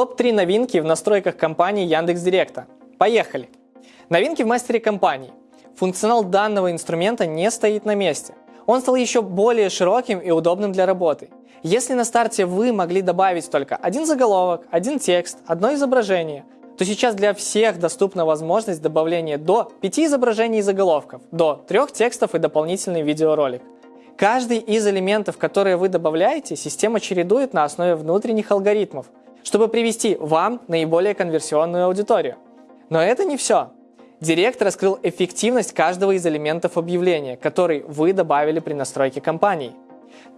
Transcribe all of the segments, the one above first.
Топ-3 новинки в настройках компании Яндекс.Директа. Поехали! Новинки в мастере компании. Функционал данного инструмента не стоит на месте. Он стал еще более широким и удобным для работы. Если на старте вы могли добавить только один заголовок, один текст, одно изображение, то сейчас для всех доступна возможность добавления до 5 изображений и заголовков, до 3 текстов и дополнительный видеоролик. Каждый из элементов, которые вы добавляете, система чередует на основе внутренних алгоритмов – чтобы привести вам наиболее конверсионную аудиторию. Но это не все. Директ раскрыл эффективность каждого из элементов объявления, который вы добавили при настройке кампании.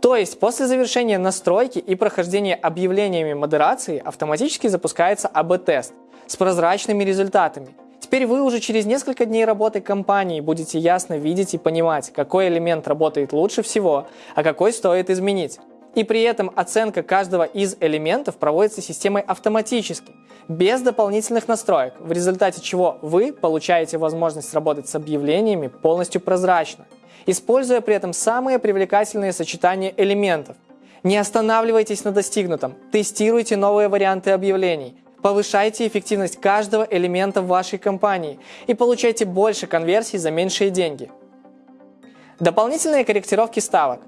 То есть после завершения настройки и прохождения объявлениями модерации автоматически запускается АБ-тест с прозрачными результатами. Теперь вы уже через несколько дней работы компании будете ясно видеть и понимать, какой элемент работает лучше всего, а какой стоит изменить. И при этом оценка каждого из элементов проводится системой автоматически, без дополнительных настроек, в результате чего вы получаете возможность работать с объявлениями полностью прозрачно, используя при этом самые привлекательные сочетания элементов. Не останавливайтесь на достигнутом, тестируйте новые варианты объявлений, повышайте эффективность каждого элемента в вашей компании и получайте больше конверсий за меньшие деньги. Дополнительные корректировки ставок.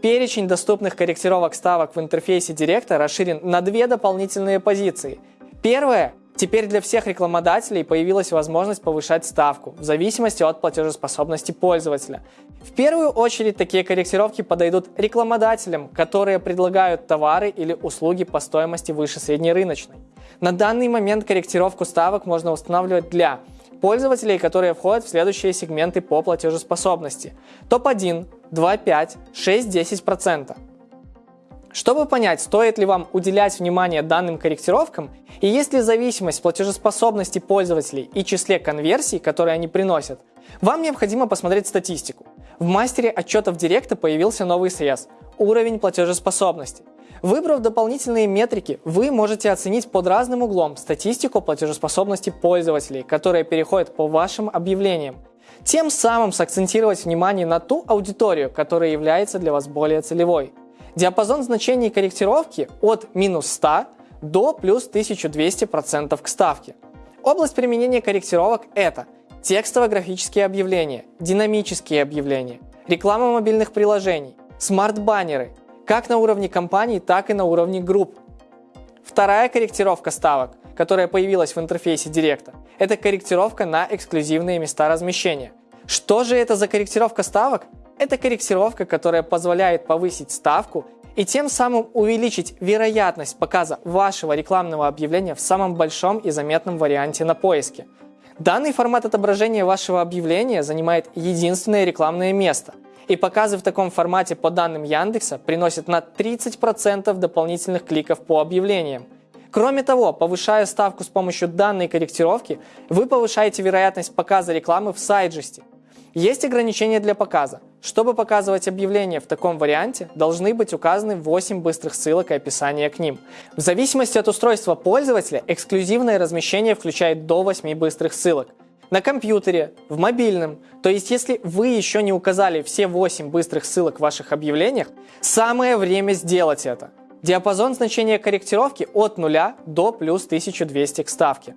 Перечень доступных корректировок ставок в интерфейсе Директа расширен на две дополнительные позиции. Первое. Теперь для всех рекламодателей появилась возможность повышать ставку в зависимости от платежеспособности пользователя. В первую очередь такие корректировки подойдут рекламодателям, которые предлагают товары или услуги по стоимости выше среднерыночной. На данный момент корректировку ставок можно устанавливать для пользователей, которые входят в следующие сегменты по платежеспособности. Топ-1, 2,5, 6-10%. Чтобы понять, стоит ли вам уделять внимание данным корректировкам и есть ли зависимость платежеспособности пользователей и числе конверсий, которые они приносят, вам необходимо посмотреть статистику. В мастере отчетов Директа появился новый срез – уровень платежеспособности – Выбрав дополнительные метрики, вы можете оценить под разным углом статистику платежеспособности пользователей, которые переходят по вашим объявлениям. Тем самым сакцентировать внимание на ту аудиторию, которая является для вас более целевой. Диапазон значений корректировки от минус 100 до плюс 1200% к ставке. Область применения корректировок – это текстово-графические объявления, динамические объявления, реклама мобильных приложений, смарт-баннеры – как на уровне компаний, так и на уровне групп. Вторая корректировка ставок, которая появилась в интерфейсе Директа, это корректировка на эксклюзивные места размещения. Что же это за корректировка ставок? Это корректировка, которая позволяет повысить ставку и тем самым увеличить вероятность показа вашего рекламного объявления в самом большом и заметном варианте на поиске. Данный формат отображения вашего объявления занимает единственное рекламное место – и показы в таком формате по данным Яндекса приносят на 30% дополнительных кликов по объявлениям. Кроме того, повышая ставку с помощью данной корректировки, вы повышаете вероятность показа рекламы в сайджесте. Есть ограничения для показа. Чтобы показывать объявления в таком варианте, должны быть указаны 8 быстрых ссылок и описание к ним. В зависимости от устройства пользователя, эксклюзивное размещение включает до 8 быстрых ссылок на компьютере, в мобильном. То есть, если вы еще не указали все 8 быстрых ссылок в ваших объявлениях, самое время сделать это. Диапазон значения корректировки от 0 до плюс 1200 к ставке.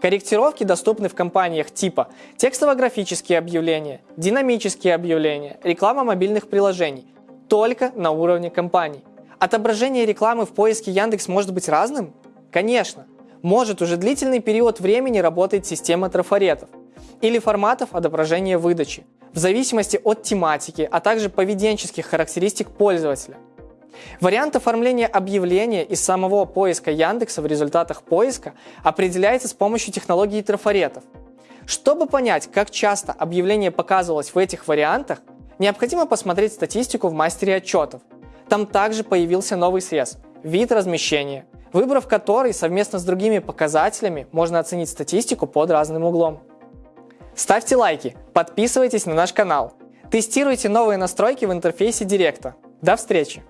Корректировки доступны в компаниях типа текстово-графические объявления, динамические объявления, реклама мобильных приложений, только на уровне компаний. Отображение рекламы в поиске Яндекс может быть разным? Конечно может уже длительный период времени работать система трафаретов или форматов отображения выдачи, в зависимости от тематики, а также поведенческих характеристик пользователя. Вариант оформления объявления из самого поиска Яндекса в результатах поиска определяется с помощью технологии трафаретов. Чтобы понять, как часто объявление показывалось в этих вариантах, необходимо посмотреть статистику в мастере отчетов. Там также появился новый срез – вид размещения – выбрав который совместно с другими показателями можно оценить статистику под разным углом. Ставьте лайки, подписывайтесь на наш канал, тестируйте новые настройки в интерфейсе Директа. До встречи!